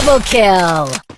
Double kill!